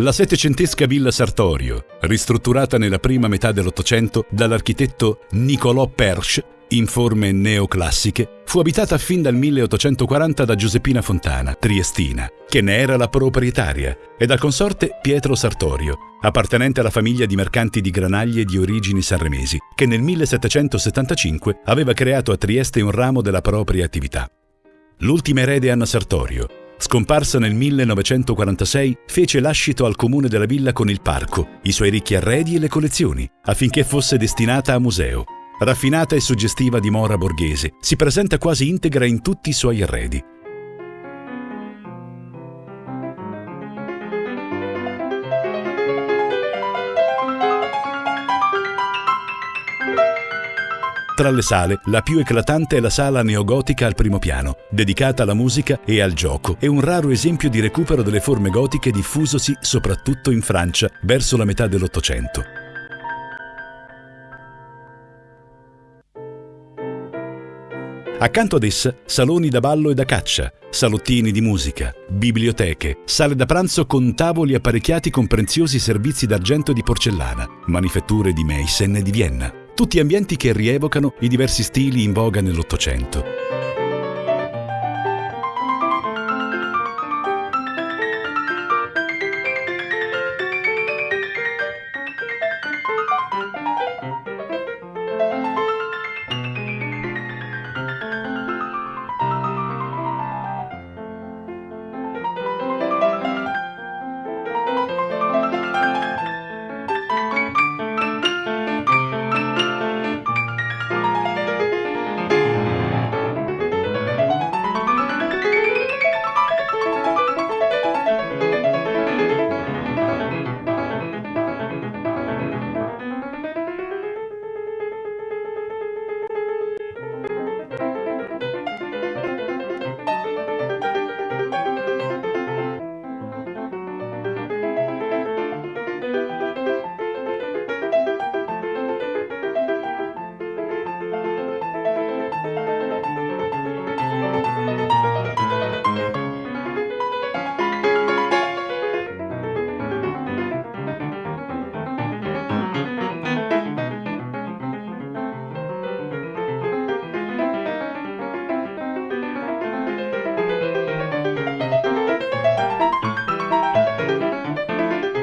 La settecentesca Villa Sartorio, ristrutturata nella prima metà dell'Ottocento dall'architetto Nicolò Persch in forme neoclassiche, fu abitata fin dal 1840 da Giuseppina Fontana, triestina, che ne era la proprietaria, e dal consorte Pietro Sartorio, appartenente alla famiglia di mercanti di granaglie di origini sanremesi, che nel 1775 aveva creato a Trieste un ramo della propria attività. L'ultima erede Anna Sartorio, scomparsa nel 1946, fece lascito al comune della villa con il parco, i suoi ricchi arredi e le collezioni, affinché fosse destinata a museo. Raffinata e suggestiva dimora borghese, si presenta quasi integra in tutti i suoi arredi. Tra le sale, la più eclatante è la sala neogotica al primo piano, dedicata alla musica e al gioco, e un raro esempio di recupero delle forme gotiche diffusosi soprattutto in Francia verso la metà dell'Ottocento. Accanto ad essa, saloni da ballo e da caccia, salottini di musica, biblioteche, sale da pranzo con tavoli apparecchiati con preziosi servizi d'argento e di porcellana, manifatture di Meissen e di Vienna tutti ambienti che rievocano i diversi stili in voga nell'Ottocento.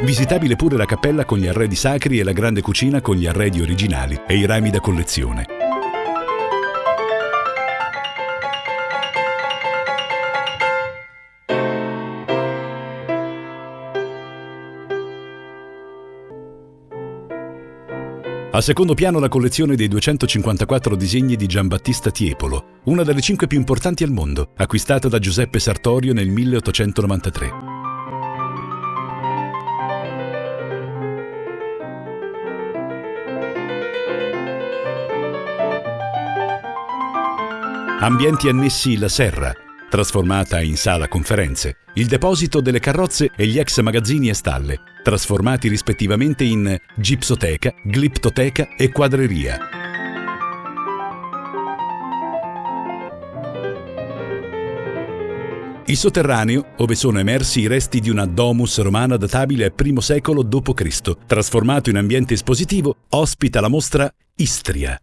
Visitabile pure la cappella con gli arredi sacri e la grande cucina con gli arredi originali e i rami da collezione. Al secondo piano la collezione dei 254 disegni di Giambattista Tiepolo, una delle cinque più importanti al mondo, acquistata da Giuseppe Sartorio nel 1893. Ambienti annessi la serra, trasformata in sala conferenze, il deposito delle carrozze e gli ex magazzini e stalle, trasformati rispettivamente in gipsoteca, gliptoteca e quadreria. Il sotterraneo, dove sono emersi i resti di una domus romana databile al I secolo d.C., trasformato in ambiente espositivo, ospita la mostra Istria,